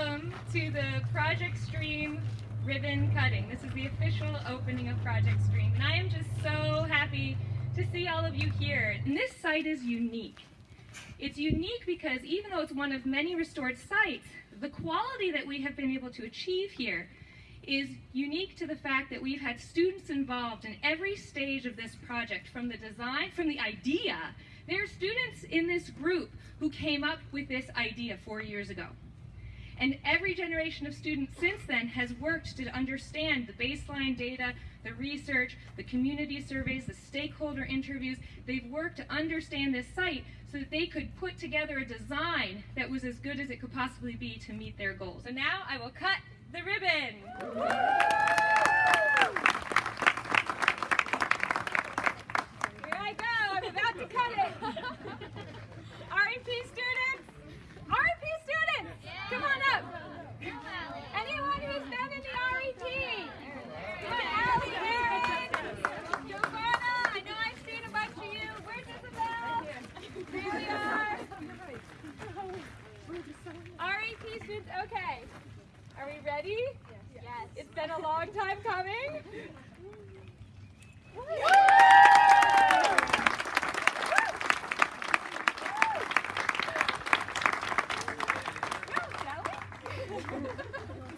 welcome to the Project Stream ribbon cutting. This is the official opening of Project Stream, and I am just so happy to see all of you here. And this site is unique. It's unique because even though it's one of many restored sites, the quality that we have been able to achieve here is unique to the fact that we've had students involved in every stage of this project, from the design, from the idea. There are students in this group who came up with this idea four years ago. And every generation of students since then has worked to understand the baseline data, the research, the community surveys, the stakeholder interviews. They've worked to understand this site so that they could put together a design that was as good as it could possibly be to meet their goals. And now I will cut the ribbon. many? Okay. Are we ready? Yes. yes. It's been a long time coming. Shall we?